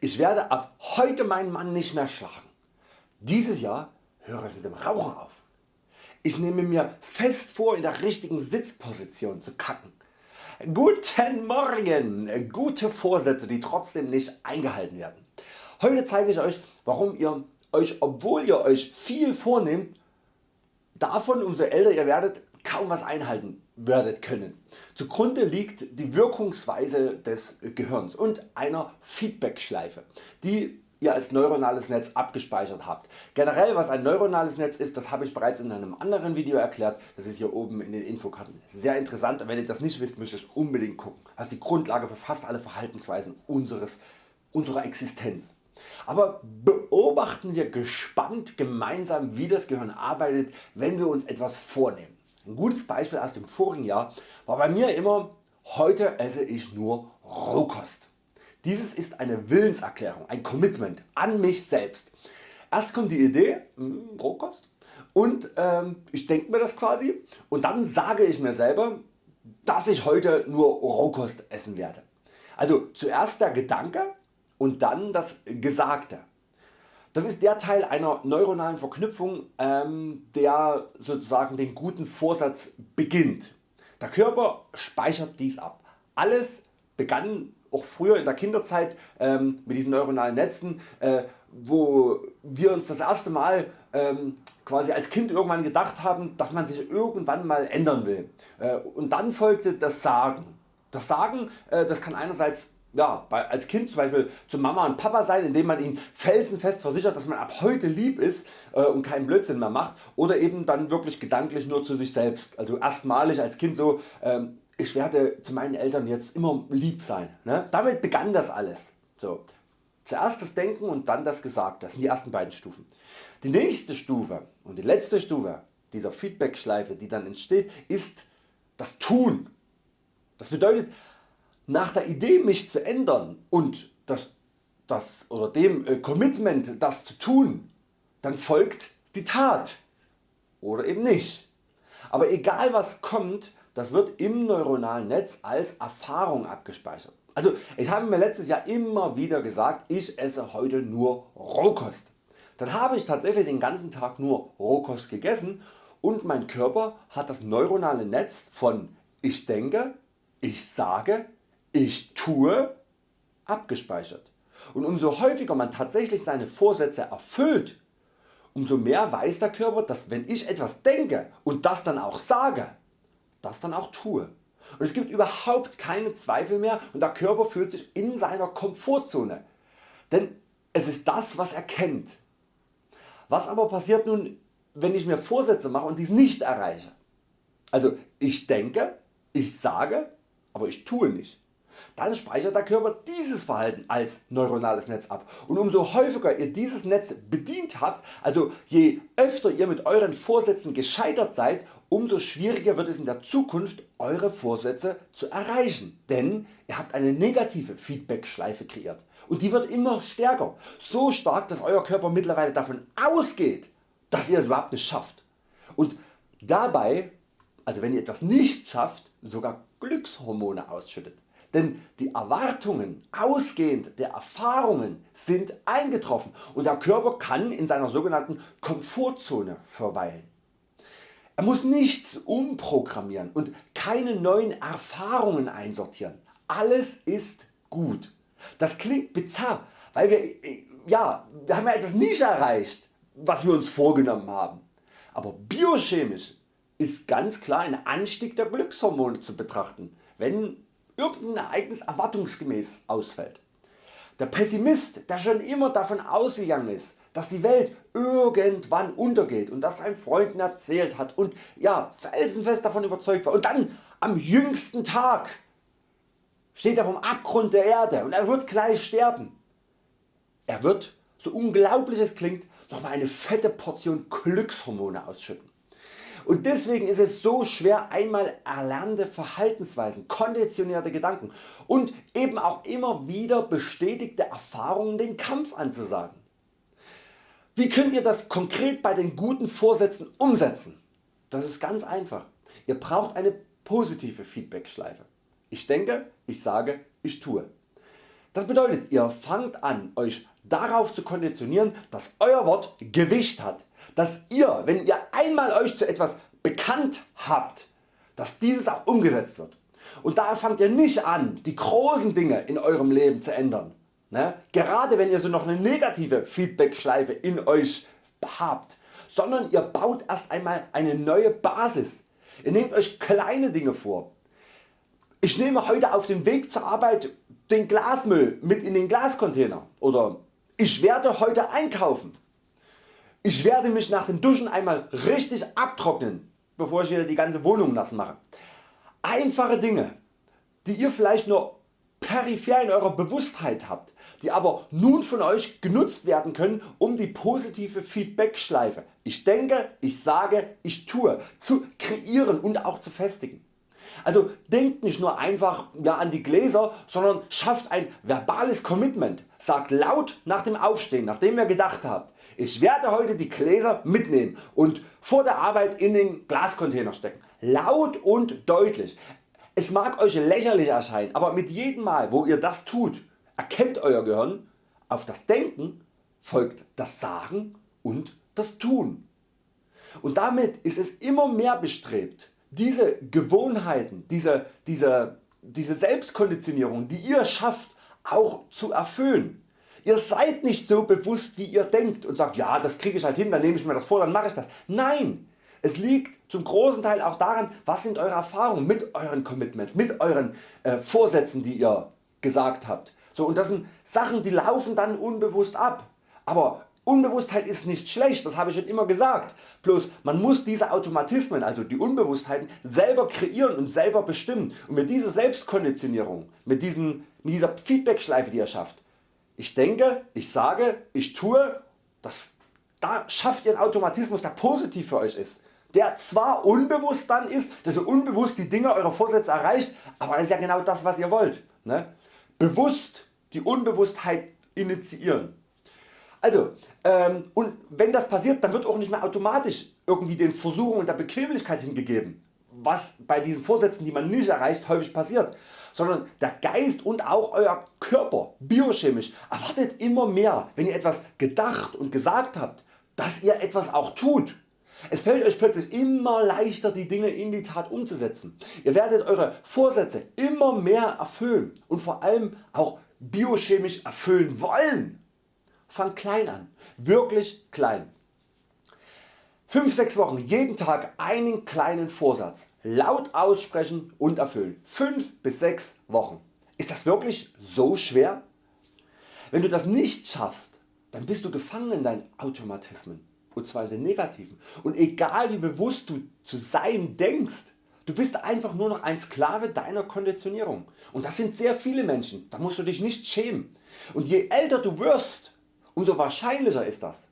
ich werde ab heute meinen Mann nicht mehr schlagen. Dieses Jahr höre ich mit dem Rauchen auf. Ich nehme mir fest vor in der richtigen Sitzposition zu kacken. Guten Morgen, gute Vorsätze die trotzdem nicht eingehalten werden. Heute zeige ich Euch warum ihr Euch obwohl ihr Euch viel vornehmt davon umso älter ihr werdet kaum was einhalten werdet können. Zugrunde liegt die Wirkungsweise des Gehirns und einer Feedbackschleife die ihr als neuronales Netz abgespeichert habt. Generell was ein neuronales Netz ist, das habe ich bereits in einem anderen Video erklärt, das ist hier oben in den Infokarten. Sehr interessant, wenn ihr das nicht wisst, müsst ihr es unbedingt gucken. Das ist die Grundlage für fast alle Verhaltensweisen unseres, unserer Existenz. Aber beobachten wir gespannt gemeinsam wie das Gehirn arbeitet wenn wir uns etwas vornehmen. Ein gutes Beispiel aus dem vorigen Jahr war bei mir immer heute esse ich nur Rohkost. Dieses ist eine Willenserklärung, ein Commitment an mich selbst. Erst kommt die Idee, mh, hm, Rohkost und ähm, ich denke mir das quasi und dann sage ich mir selber dass ich heute nur Rohkost essen werde. Also zuerst der Gedanke und dann das Gesagte. Das ist der Teil einer neuronalen Verknüpfung ähm, der sozusagen den guten Vorsatz beginnt. Der Körper speichert dies ab. Alles begann auch früher in der Kinderzeit ähm, mit diesen neuronalen Netzen, äh, wo wir uns das erste Mal ähm, quasi als Kind irgendwann gedacht haben, dass man sich irgendwann mal ändern will. Äh, und dann folgte das Sagen. Das Sagen äh, das kann einerseits ja, als Kind zum Beispiel zu Mama und Papa sein, indem man ihnen felsenfest versichert, dass man ab heute lieb ist äh, und keinen Blödsinn mehr macht oder eben dann wirklich gedanklich nur zu sich selbst. Also erstmalig als Kind so, ähm, ich werde zu meinen Eltern jetzt immer lieb sein. Ne? Damit begann das alles. So. Zuerst das Denken und dann das Gesagte, das sind die ersten beiden Stufen. Die nächste Stufe und die letzte Stufe dieser Feedback-Schleife die dann entsteht ist das Tun. Das bedeutet nach der Idee mich zu ändern und das, das oder dem äh, Commitment das zu tun, dann folgt die Tat oder eben nicht. Aber egal was kommt, das wird im neuronalen Netz als Erfahrung abgespeichert. Also ich habe mir letztes Jahr immer wieder gesagt, ich esse heute nur Rohkost. Dann habe ich tatsächlich den ganzen Tag nur Rohkost gegessen und mein Körper hat das neuronale Netz von ich denke, ich sage, ich tue abgespeichert. Und umso häufiger man tatsächlich seine Vorsätze erfüllt, umso mehr weiß der Körper dass wenn ich etwas denke und das dann auch sage, das dann auch tue. Und es gibt überhaupt keine Zweifel mehr und der Körper fühlt sich in seiner Komfortzone. Denn es ist das was er kennt. Was aber passiert nun wenn ich mir Vorsätze mache und dies nicht erreiche? Also ich denke, ich sage, aber ich tue nicht dann speichert der Körper dieses Verhalten als neuronales Netz ab. Und umso häufiger ihr dieses Netz bedient habt, also je öfter ihr mit Euren Vorsätzen gescheitert seid, umso schwieriger wird es in der Zukunft Eure Vorsätze zu erreichen, denn ihr habt eine negative Feedback-Schleife kreiert. Und die wird immer stärker, so stark dass Euer Körper mittlerweile davon ausgeht, dass ihr es überhaupt nicht schafft. Und dabei, also wenn ihr etwas nicht schafft, sogar Glückshormone ausschüttet. Denn die Erwartungen ausgehend der Erfahrungen sind eingetroffen und der Körper kann in seiner sogenannten Komfortzone verweilen. Er muss nichts umprogrammieren und keine neuen Erfahrungen einsortieren. Alles ist gut. Das klingt bizarr, weil wir, ja, wir haben ja etwas nicht erreicht, was wir uns vorgenommen haben. Aber biochemisch ist ganz klar ein Anstieg der Glückshormone zu betrachten, wenn irgendein Ereignis erwartungsgemäß ausfällt. Der Pessimist der schon immer davon ausgegangen ist dass die Welt irgendwann untergeht und das seinen Freunden erzählt hat und ja, felsenfest davon überzeugt war und dann am jüngsten Tag steht er vom Abgrund der Erde und er wird gleich sterben. Er wird, so unglaublich es klingt, nochmal eine fette Portion Glückshormone ausschütten. Und deswegen ist es so schwer einmal erlernte Verhaltensweisen, konditionierte Gedanken und eben auch immer wieder bestätigte Erfahrungen den Kampf anzusagen. Wie könnt ihr das konkret bei den guten Vorsätzen umsetzen? Das ist ganz einfach. Ihr braucht eine positive Feedback Schleife. Ich denke, ich sage, ich tue. Das bedeutet ihr fangt an Euch darauf zu konditionieren dass Euer Wort Gewicht hat, dass ihr wenn ihr einmal Euch zu etwas bekannt habt, dass dieses auch umgesetzt wird. Und daher fangt ihr nicht an die großen Dinge in Eurem Leben zu ändern. Ne? Gerade wenn ihr so noch eine negative Feedback-Schleife in Euch habt, sondern ihr baut erst einmal eine neue Basis. Ihr nehmt Euch kleine Dinge vor. Ich nehme heute auf dem Weg zur Arbeit den Glasmüll mit in den Glascontainer oder ich werde heute einkaufen. Ich werde mich nach dem Duschen einmal richtig abtrocknen, bevor ich wieder die ganze Wohnung nass mache. Einfache Dinge, die ihr vielleicht nur peripher in eurer Bewusstheit habt, die aber nun von Euch genutzt werden können um die positive Feedback-Schleife Ich denke, ich sage, ich tue zu kreieren und auch zu festigen. Also denkt nicht nur einfach ja, an die Gläser, sondern schafft ein verbales Commitment. Sagt laut nach dem Aufstehen, nachdem ihr gedacht habt, ich werde heute die Gläser mitnehmen und vor der Arbeit in den Glascontainer stecken. Laut und deutlich. Es mag Euch lächerlich erscheinen, aber mit jedem Mal wo ihr das tut, erkennt Euer Gehirn, auf das Denken folgt das Sagen und das Tun. Und damit ist es immer mehr bestrebt diese Gewohnheiten, diese, diese, diese Selbstkonditionierung die ihr schafft auch zu erfüllen. Ihr seid nicht so bewusst wie ihr denkt und sagt ja das kriege ich halt hin, dann nehme ich mir das vor, dann mache ich das. Nein, es liegt zum großen Teil auch daran was sind Eure Erfahrungen mit Euren Commitments, mit Euren äh, Vorsätzen die ihr gesagt habt. So, und das sind Sachen die laufen dann unbewusst ab. Aber Unbewusstheit ist nicht schlecht, das habe ich schon immer gesagt, bloß man muss diese Automatismen, also die Unbewusstheiten selber kreieren und selber bestimmen und mit dieser Selbstkonditionierung, mit, diesen, mit dieser Feedback-Schleife die ihr schafft, ich denke, ich sage, ich tue, das, da schafft ihr einen Automatismus der positiv für Euch ist, der zwar unbewusst dann ist, dass ihr unbewusst die Dinge eurer Vorsätze erreicht, aber das ist ja genau das was ihr wollt. Ne? Bewusst die Unbewusstheit initiieren. Also, ähm, und wenn das passiert, dann wird auch nicht mehr automatisch irgendwie den Versuchungen der Bequemlichkeit hingegeben, was bei diesen Vorsätzen die man nicht erreicht häufig passiert, sondern der Geist und auch Euer Körper biochemisch erwartet immer mehr wenn ihr etwas gedacht und gesagt habt, dass ihr etwas auch tut. Es fällt Euch plötzlich immer leichter die Dinge in die Tat umzusetzen. Ihr werdet Eure Vorsätze immer mehr erfüllen und vor allem auch biochemisch erfüllen wollen. Fang klein an, wirklich klein. 5-6 Wochen jeden Tag einen kleinen Vorsatz laut aussprechen und erfüllen. 5 bis 6 Wochen. Ist das wirklich so schwer? Wenn du das nicht schaffst, dann bist du gefangen in deinen Automatismen und zwar in den negativen. Und egal wie bewusst du zu sein denkst, du bist einfach nur noch ein Sklave deiner Konditionierung. Und das sind sehr viele Menschen, da musst du dich nicht schämen. Und je älter du wirst, Umso wahrscheinlicher ist das.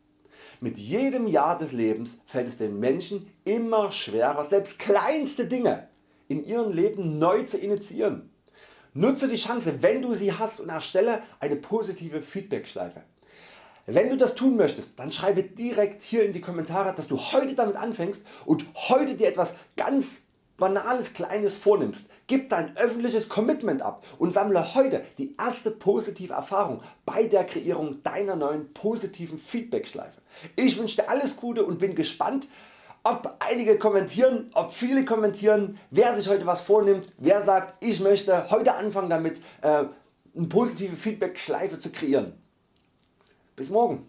Mit jedem Jahr des Lebens fällt es den Menschen immer schwerer selbst kleinste Dinge in ihrem Leben neu zu initiieren. Nutze die Chance wenn du sie hast und erstelle eine positive Feedback-Schleife. Wenn du das tun möchtest, dann schreibe direkt hier in die Kommentare dass du heute damit anfängst und heute dir etwas ganz banales Kleines vornimmst, gib dein öffentliches Commitment ab und sammle heute die erste positive Erfahrung bei der Kreierung deiner neuen positiven Feedback-Schleife. Ich wünsche dir alles Gute und bin gespannt ob einige kommentieren, ob viele kommentieren, wer sich heute was vornimmt, wer sagt ich möchte heute anfangen damit äh, eine positive Feedback-Schleife zu kreieren. Bis morgen.